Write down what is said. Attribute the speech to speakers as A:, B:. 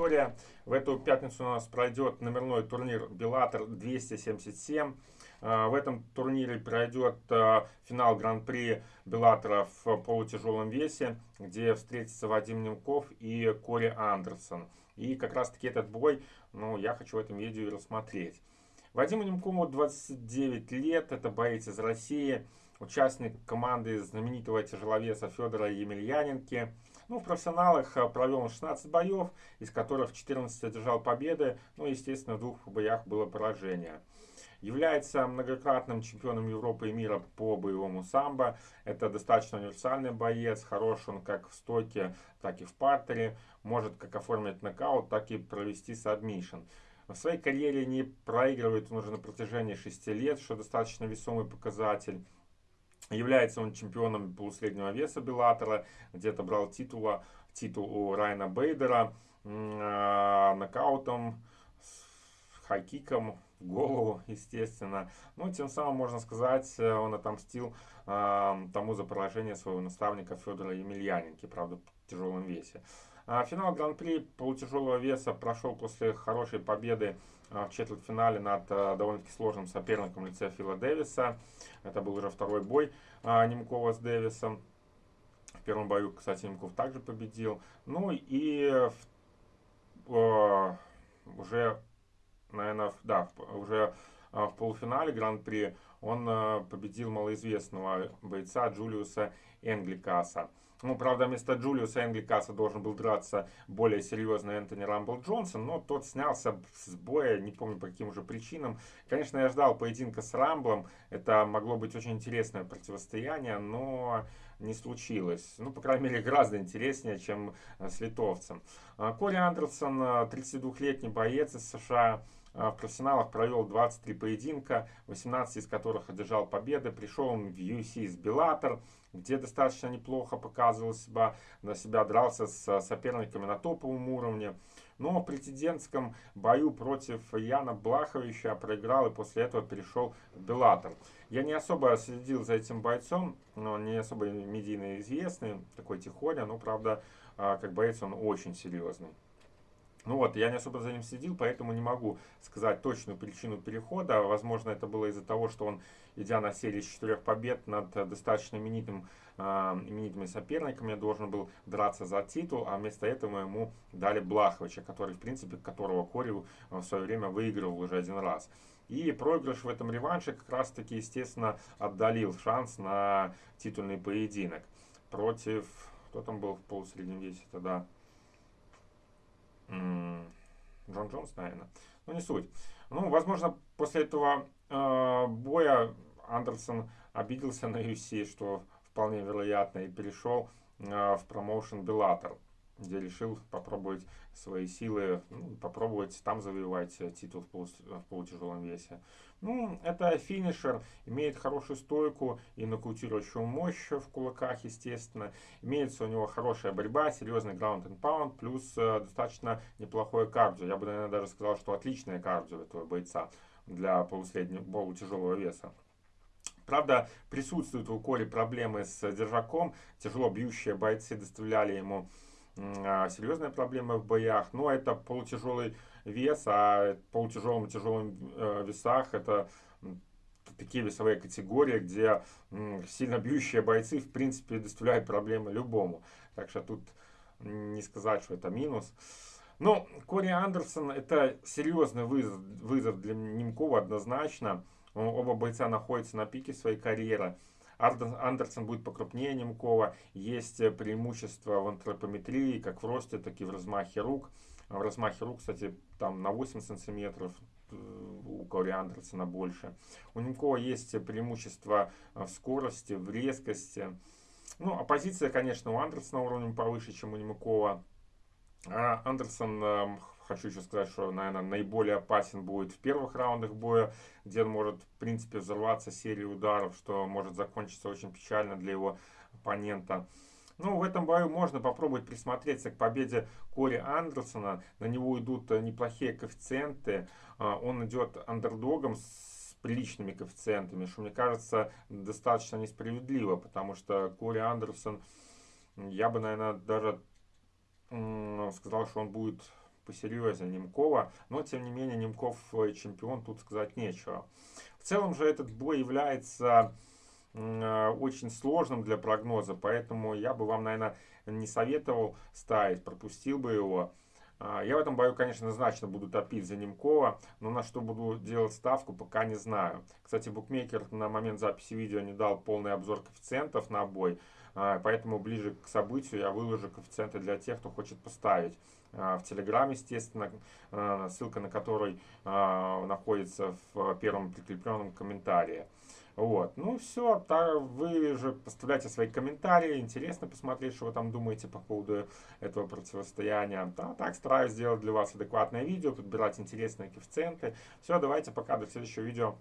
A: Виктория. В эту пятницу у нас пройдет номерной турнир Беллатор 277. А, в этом турнире пройдет а, финал Гран-при Беллатора в полутяжелом весе, где встретятся Вадим Немков и Кори Андерсон. И как раз таки этот бой, ну, я хочу в этом видео рассмотреть. Вадиму Немкову 29 лет, это боец из России, участник команды знаменитого тяжеловеса Федора Емельяненки. Ну, в профессионалах а, провел 16 боев, из которых 14 одержал победы, ну, естественно, в двух боях было поражение. Является многократным чемпионом Европы и мира по боевому самбо. Это достаточно универсальный боец, хорош он как в стойке, так и в партере. Может как оформить нокаут, так и провести сабмишн. В своей карьере не проигрывает он уже на протяжении 6 лет, что достаточно весомый показатель. Является он чемпионом полусреднего веса Беллатора, где-то брал титула, титул у Райана Бейдера, э, нокаутом, хайкиком, голову, естественно. Ну, тем самым, можно сказать, э, он отомстил э, тому за поражение своего наставника Федора Емельяненки, правда, в тяжелом весе. А финал Гран-при полутяжелого веса прошел после хорошей победы э, в четвертьфинале над э, довольно-таки сложным соперником лице Фила Дэвиса. Это был уже второй бой Немкова с Дэвисом. В первом бою, кстати, Немков также победил. Ну и в, уже наверное, да, уже а, в полуфинале Гран-при он а, победил малоизвестного бойца Джулиуса Энгликаса. Ну, правда, вместо Джулиуса Энгликаса должен был драться более серьезный Энтони Рамбл Джонсон, но тот снялся с боя, не помню по каким уже причинам. Конечно, я ждал поединка с Рамблом, это могло быть очень интересное противостояние, но не случилось. Ну, по крайней мере, гораздо интереснее, чем с литовцем. А, Кори Андерсон, 32-летний боец из США, в профессионалах провел 23 поединка, 18 из которых одержал победы. Пришел он в UFC с Беллатор, где достаточно неплохо показывал себя, на себя дрался с соперниками на топовом уровне. Но в претендентском бою против Яна Блаховича проиграл и после этого перешел в Беллатор. Я не особо следил за этим бойцом, но не особо медийно известный, такой тихоня, но правда, а, как боец он очень серьезный. Ну вот, я не особо за ним следил, поэтому не могу сказать точную причину перехода. Возможно, это было из-за того, что он, идя на серии четырех побед над достаточно именитым, э, именитыми соперниками, должен был драться за титул, а вместо этого ему дали Блаховича, который, в принципе, которого Кори в свое время выигрывал уже один раз. И проигрыш в этом реванше как раз-таки, естественно, отдалил шанс на титульный поединок против... Кто там был в полусреднем весе тогда? Джон Джонс, наверное. Ну, не суть. Ну, возможно, после этого э, боя Андерсон обиделся на UFC, что вполне вероятно, и перешел э, в промоушен Беллатор где решил попробовать свои силы, ну, попробовать там завоевать титул в, полу, в полутяжелом весе. Ну, это финишер, имеет хорошую стойку и нокаутирующую мощь в кулаках, естественно. Имеется у него хорошая борьба, серьезный ground and pound, плюс э, достаточно неплохое кардио. Я бы, наверное, даже сказал, что отличное кардио этого бойца для полусреднего, полутяжелого веса. Правда, присутствуют у Кори проблемы с держаком. Тяжело бьющие бойцы доставляли ему серьезная проблема в боях. Но это полутяжелый вес, а полутяжелым и тяжелым э, весах это такие весовые категории, где сильно бьющие бойцы в принципе доставляют проблемы любому. Так что тут не сказать, что это минус. Но Кори Андерсон это серьезный вызов, вызов для Немкова однозначно. Оба бойца находятся на пике своей карьеры. Андерсон будет покрупнее Немкова. Есть э, преимущество в антропометрии, как в росте, так и в размахе рук. В размахе рук, кстати, там на 8 сантиметров, э, у Кори Андерсона больше. У Немкова есть преимущество в скорости, в резкости. Ну, оппозиция, конечно, у Андерсона уровнем повыше, чем у Немкова. А Андерсон эм, хочу еще сказать, что, наверное, наиболее опасен будет в первых раундах боя, где он может, в принципе, взорваться серией ударов, что может закончиться очень печально для его оппонента. Ну, в этом бою можно попробовать присмотреться к победе Кори Андерсона. На него идут неплохие коэффициенты. А, он идет андердогом с приличными коэффициентами, что, мне кажется, достаточно несправедливо, потому что Кори Андерсон, я бы, наверное, даже сказал, что он будет посерьезнее Немкова, но тем не менее Немков чемпион, тут сказать нечего. В целом же этот бой является очень сложным для прогноза, поэтому я бы вам, наверное, не советовал ставить, пропустил бы его. А, я в этом бою, конечно, значно буду топить за Немкова, но на что буду делать ставку, пока не знаю. Кстати, букмекер на момент записи видео не дал полный обзор коэффициентов на бой, а, поэтому ближе к событию я выложу коэффициенты для тех, кто хочет поставить. А, в Телеграм, естественно, ссылка на который находится в первом прикрепленном комментарии. Вот. Ну все, вы же поставляйте свои комментарии, интересно посмотреть, что вы там думаете по поводу этого противостояния. Да, так стараюсь сделать для вас адекватное видео, подбирать интересные коэффициенты. Все, давайте пока, до следующего видео.